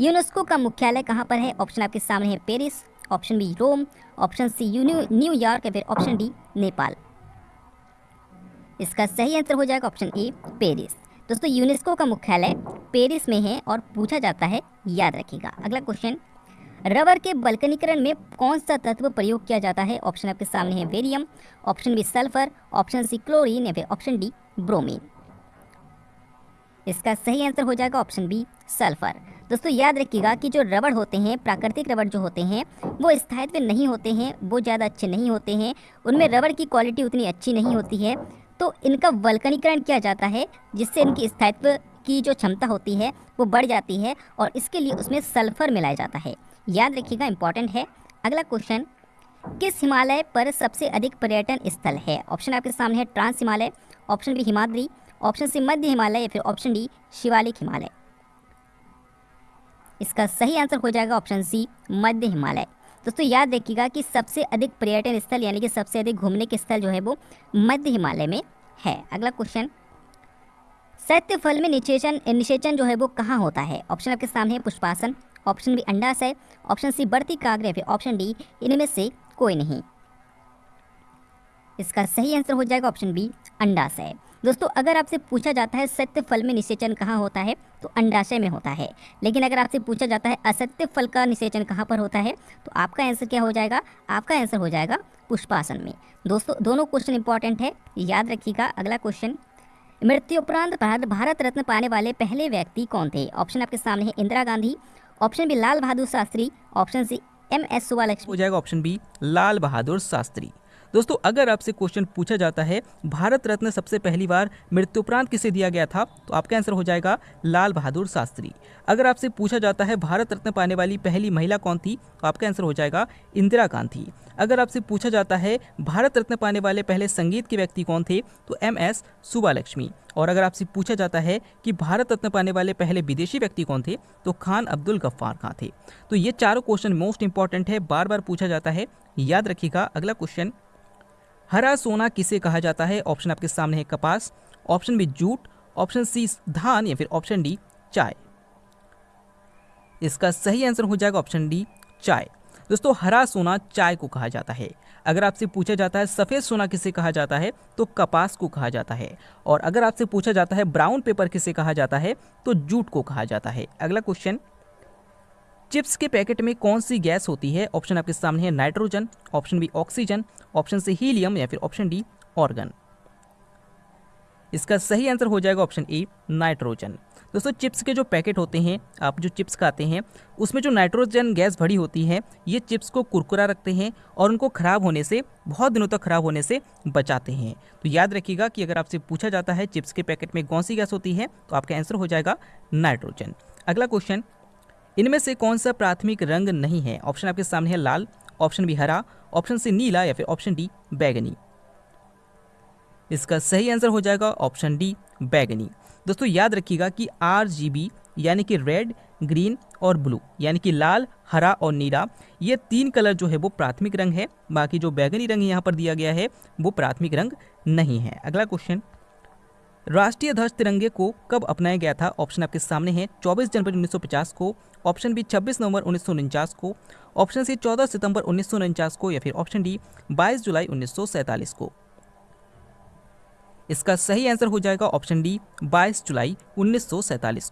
UNESCO का मुख्यालय कहाँ पर है? ऑप्शन आपके सामने है Paris, option B Rome, option C New York या फिर ऑप्शन डी नेपाल। इसका सही आंसर हो जाएगा ऑप्शन ए, पेरिस। दोस्तों, यूनेस्को का मुख्यालय पेरिस में है और पूछा जाता है, याद रखिएगा। अगला क्वेश्चन रबर के बल्कनीकरण में कौन सा तत्व प्रयोग किया जाता है? ऑप्शन आपके सामने है barium option B sulphur, option C chlorine या फिर ऑप्शन डी ब्रोमीन। इसका सही आंसर हो जाएगा ऑप्शन बी, सल्फ़र। दोस्तों, याद रखिएगा कि जो रबड़ होते हैं, प्राकृतिक रबड़ जो होते हैं, वो स्थायित्व नहीं होते हैं, वो ज़्यादा अच्छे नहीं होते हैं। उनमें रबड़ की क्वालिटी उतनी अच्छी नहीं होती है। तो इनका वल्कनीकरण किया जाता है, जिससे इनकी स्थायित्व की जो क्षमता होती है, वो बढ़ जाती है और इसके लिए उसमें सल्फ़र मिलाया जाता है। याद रखिएगा इंपॉर्टेंट है। अगला क्वेश्चन, किस हिमालय पर सबसे अधिक पर्यटन स्थल है? ऑप्शन आपके सामने है, trans Himalaya, option B, Himadri option C मध्य हिमालय या फिर ऑप्शन डी शिवालिक हिमालय। इसका सही आंसर हो जाएगा ऑप्शन सी मध्य हिमालय। दोस्तों, याद रखिएगा कि सबसे अधिक पर्यटन स्थल यानी कि सबसे अधिक घूमने के स्थल जो है वो मध्य हिमालय में है। अगला क्वेश्चन। सत्य फल में निषेचन निषेचन जो है वो कहाँ होता है? ऑप्शन आपके सामने है पुष्पासन, ऑप्शन बी अंडाशय, ऑप्शन सी बढ़ती काग्र या फिर ऑप्शन डी इनमें से कोई नहीं। इसका सही आंसर हो जाएगा ऑप्शन बी अंडाशय। दोस्तों, अगर आपसे पूछा जाता है सत्य फल में निषेचन कहाँ होता है तो अंडाशय में होता है। लेकिन अगर आपसे पूछा जाता है असत्य फल का निषेचन कहाँ पर होता है तो आपका आंसर क्या हो जाएगा? आपका आंसर हो जाएगा पुष्पासन में। दोस्तों, दोनों क्वेश्चन इंपॉर्टेंट है, याद रखिएगा अगला क्वेश्चन मृत्यु उपरांत भारत रत्न पाने वाले पहले व्यक्ति कौन थे? ऑप्शन आपके सामने है Indira Gandhi option B Lal Bahadur Shastri option C M S Subbulakshmi हो जाएगा ऑप्शन बी लाल बहादुर शास्त्री। दोस्तों, अगर आपसे क्वेश्चन पूछा जाता है, भारत रत्न सबसे पहली बार मृत्युपरांत किसे दिया गया था? तो आपका आंसर हो जाएगा लाल बहादुर शास्त्री। अगर आपसे पूछा जाता है भारत रत्न पाने वाली पहली महिला कौन थी? तो आपका आंसर हो जाएगा इंदिरा गांधी। अगर आपसे पूछा जाता है भारत रत्न पाने वाले पहले संगीत के व्यक्ति कौन थे? तो एम एस सुबालक्ष्मी। और अगर आपसे पूछा जाता है कि भारत रत्न पाने वाले पहले विदेशी व्यक्ति कौन थे? तो खान अब्दुल गफ्फार खां थे? तो ये चारों क्वेश्चन मोस्ट इंपॉर्टेंट है, बार बार पूछा जाता है। याद रखिएगा, अगला क्वेश्चन हरा सोना किसे कहा जाता है? ऑप्शन आपके सामने है कपास, option B jute, option C धान या फिर ऑप्शन डी चाय। इसका सही आंसर हो जाएगा ऑप्शन डी चाय। दोस्तों, हरा सोना चाय को कहा जाता है। अगर आपसे पूछा जाता है सफ़ेद सोना किसे कहा जाता है तो कपास को कहा जाता है। और अगर आपसे पूछा जाता है ब्राउन पेपर किसे कहा जाता है तो जूट को कहा जाता है। अगला क्वेश्चन चिप्स के पैकेट में कौन सी गैस होती है? ऑप्शन आपके सामने है nitrogen, option B oxygen, option C helium या फिर ऑप्शन डी ऑर्गन। इसका सही आंसर हो जाएगा ऑप्शन ए, नाइट्रोजन। दोस्तों, चिप्स के जो पैकेट होते हैं, आप जो चिप्स खाते हैं, उसमें जो नाइट्रोजन गैस भरी होती है, ये चिप्स को कुरकुरा रखते हैं और उनको ख़राब होने से, बहुत दिनों तक ख़राब होने से बचाते हैं। तो याद रखिएगा कि अगर आपसे पूछा जाता है चिप्स के पैकेट में कौन सी गैस होती है तो आपका आंसर हो जाएगा नाइट्रोजन। अगला क्वेश्चन इनमें से कौन सा प्राथमिक रंग नहीं है? ऑप्शन आपके सामने है लाल, ऑप्शन बी हरा, ऑप्शन सी नीला या फिर ऑप्शन डी बैगनी। इसका सही आंसर हो जाएगा ऑप्शन डी बैगनी। दोस्तों, याद रखिएगा कि RGB यानी कि रेड, ग्रीन और ब्लू, यानी कि लाल, हरा और नीला, ये तीन कलर जो है वो प्राथमिक रंग है। बाकी जो बैगनी रंग यहाँ पर दिया गया है, वो प्राथमिक रंग नहीं है। अगला क्वेश्चन। राष्ट्रीय ध्वज तिरंगे को कब अपनाया गया था? ऑप्शन आपके सामने है। 24 जनवरी 1950 को। ऑप्शन बी 26 नवंबर उन्नीस सौ उनचास को। ऑप्शन सी 14 सितंबर उन्नीस सौ उनचास को या फिर ऑप्शन डी 22 जुलाई उन्नीस को। इसका सही आंसर हो जाएगा ऑप्शन डी 22 जुलाई उन्नीस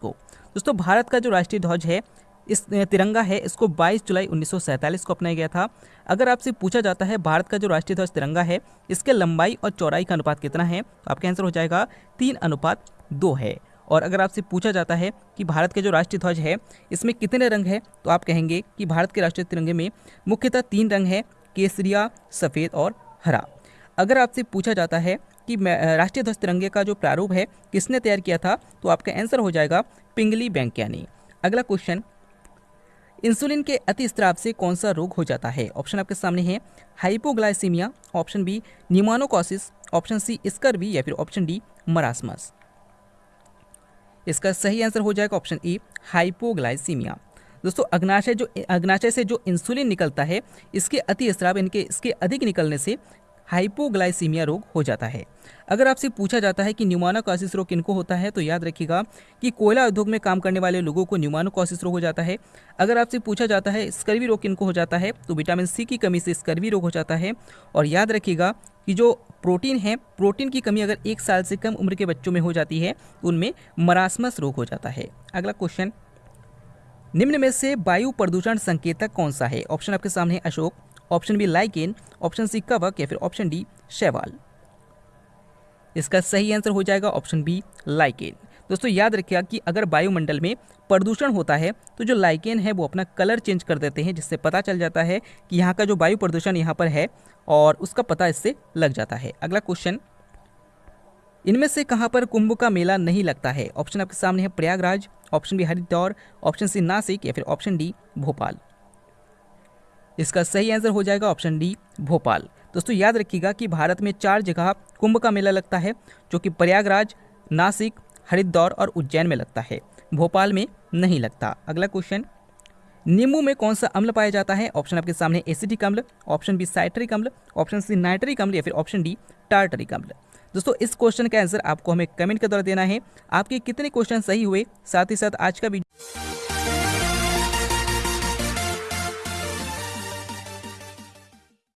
को। दोस्तों, भारत का जो राष्ट्रीय ध्वज है इस तिरंगा है, इसको 22 जुलाई उन्नीस सौ सैंतालीस को अपनाया गया था। अगर आपसे पूछा जाता है, भारत का जो राष्ट्रीय ध्वज तिरंगा है, इसके लंबाई और चौड़ाई का अनुपात कितना है तो आपका आंसर हो जाएगा, तीन अनुपात दो है। और अगर आपसे पूछा जाता है कि भारत के जो राष्ट्रीय ध्वज है, इसमें कितने रंग है तो आप कहेंगे कि भारत के राष्ट्रीय तिरंगे में मुख्यतः तीन रंग है, केसरिया, सफ़ेद और हरा। अगर आपसे पूछा जाता है कि राष्ट्रीय ध्वज तिरंगे का जो प्रारूप है, किसने तैयार किया था तो आपका आंसर हो जाएगा, पिंगली बैंकियानी। अगला क्वेश्चन इंसुलिन के अति स्त्राव से कौन सा रोग हो जाता है? ऑप्शन आपके सामने है। Hypoglycaemia, option B, pneumococcosis, option C scurvy या फिर ऑप्शन डी, मरासमस। इसका सही आंसर हो जाएगा ऑप्शन ए, हाइपोग्लाइसीमिया। दोस्तों, अग्नाशय जो अग्नाशय से जो इंसुलिन निकलता है, इसके अति स्त्राव इनके इसके अधिक निकलने से हाइपोग्लाइसीमिया रोग हो जाता है। अगर आपसे पूछा जाता है कि न्यूमानोकॉसिस रोग किनको होता है तो याद रखिएगा कि कोयला उद्योग में काम करने वाले लोगों को न्यूमानोकॉसिस रोग हो जाता है। अगर आपसे पूछा जाता है स्कर्वी रोग किनको हो जाता है तो विटामिन सी की कमी से स्कर्वी रोग हो जाता है। और याद रखिएगा कि जो प्रोटीन है, प्रोटीन की कमी अगर एक साल से कम उम्र के बच्चों में हो जाती है उनमें मरासमस रोग हो जाता है। अगला क्वेश्चन। निम्न में से वायु प्रदूषण संकेतक कौन सा है? ऑप्शन आपके सामने Ashok. Option B lichen, option C कवक या फिर ऑप्शन डी शैवाल। इसका सही आंसर हो जाएगा ऑप्शन बी लाइकेन। दोस्तों, याद रखिएगा कि अगर वायुमंडल में प्रदूषण होता है तो जो लाइकेन है वो अपना कलर चेंज कर देते हैं, जिससे पता चल जाता है कि यहाँ का जो वायु प्रदूषण यहाँ पर है और उसका पता इससे लग जाता है। अगला क्वेश्चन, इनमें से कहाँ पर कुंभ का मेला नहीं लगता है? ऑप्शन आपके सामने है Prayagraj, option B Haridwar, option C Nashik या फिर ऑप्शन डी भोपाल। इसका सही आंसर हो जाएगा ऑप्शन डी, भोपाल। दोस्तों, याद रखिएगा कि भारत में चार जगह कुंभ का मेला लगता है, जो कि प्रयागराज, नासिक, हरिद्वार और उज्जैन में लगता है। भोपाल में नहीं लगता। अगला क्वेश्चन नींबू में कौन सा अम्ल पाया जाता है? ऑप्शन आपके सामने एसिडिक अम्ल। ऑप्शन बी, साइट्रिक अम्ल। ऑप्शन सी, नाइट्रिक अम्ल या फिर ऑप्शन डी, टार्टरिक अम्ल। दोस्तों, इस क्वेश्चन का आंसर आपको हमें कमेंट के द्वारा देना है। आपके कितने क्वेश्चन सही हुए? साथ ही साथ आज का वीडियो